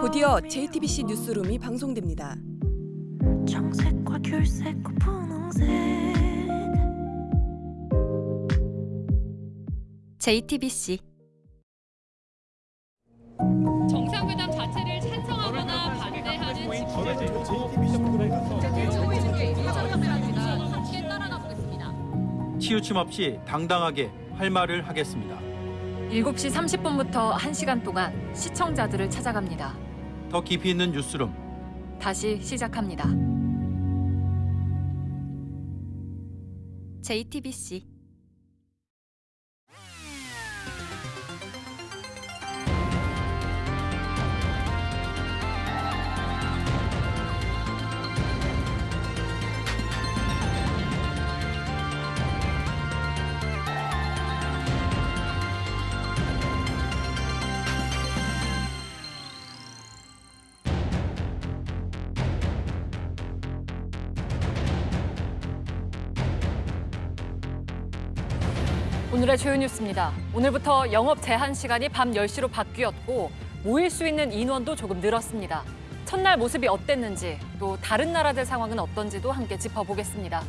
곧이어 JTBC 뉴스룸이 방송됩니다. 청색과 귤색과 분홍색 JTBC 정상회담 자체를 찬성하거나 반대하는 함께 따라가 보겠습니다. 치우침 없이 당당하게 할 말을 하겠습니다. 7시 30분부터 1시간 동안 시청자들을 찾아갑니다. 더 깊이 있는 뉴스룸 다시 시작합니다. JTBC 오늘의 주요 뉴스입니다. 오늘부터 영업 제한 시간이 밤 10시로 바뀌었고 모일 수 있는 인원도 조금 늘었습니다. 첫날 모습이 어땠는지 또 다른 나라들 상황은 어떤지도 함께 짚어보겠습니다.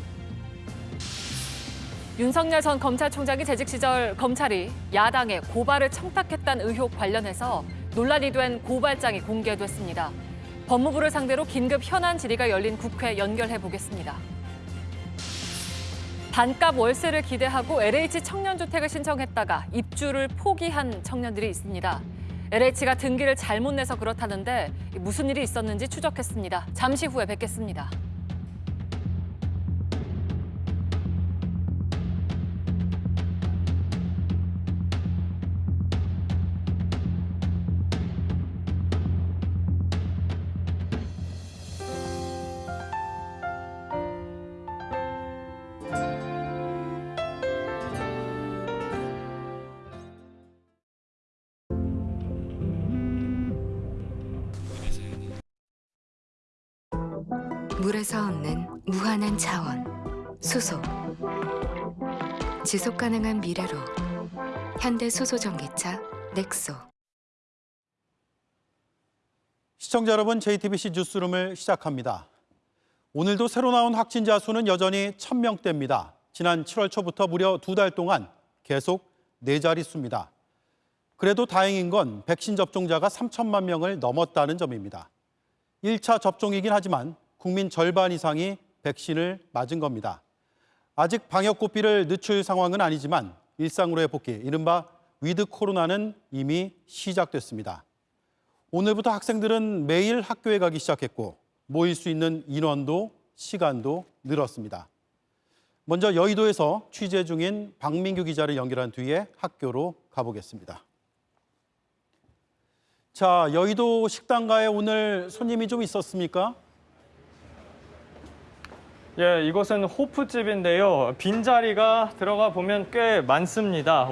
윤석열 전 검찰총장이 재직 시절 검찰이 야당에 고발을 청탁했다는 의혹 관련해서 논란이 된 고발장이 공개됐습니다. 법무부를 상대로 긴급 현안 질의가 열린 국회 연결해 보겠습니다. 반값 월세를 기대하고 LH 청년주택을 신청했다가 입주를 포기한 청년들이 있습니다. LH가 등기를 잘못 내서 그렇다는데 무슨 일이 있었는지 추적했습니다. 잠시 후에 뵙겠습니다. 물에서 얻는 무한한 자원, 수소. 지속 가능한 미래로 현대 수소 전기차 넥소. 시청자 여러분, JTBC 뉴스룸을 시작합니다. 오늘도 새로 나온 확진자 수는 여전히 1000명대입니다. 지난 7월 초부터 무려 두 달 동안 계속 네 자릿수입니다. 그래도 다행인 건 백신 접종자가 3천만 명을 넘었다는 점입니다. 1차 접종이긴 하지만 국민 절반 이상이 백신을 맞은 겁니다. 아직 방역 고삐를 늦출 상황은 아니지만 일상으로의 복귀, 이른바 위드 코로나는 이미 시작됐습니다. 오늘부터 학생들은 매일 학교에 가기 시작했고 모일 수 있는 인원도 시간도 늘었습니다. 먼저 여의도에서 취재 중인 박민규 기자를 연결한 뒤에 학교로 가보겠습니다. 자, 여의도 식당가에 오늘 손님이 좀 있었습니까? 예, 이곳은 호프집인데요. 빈자리가 들어가 보면 꽤 많습니다.